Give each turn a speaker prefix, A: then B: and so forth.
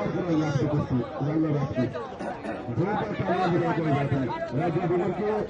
A: पर करो पर सामने गिरा कर जाता है के और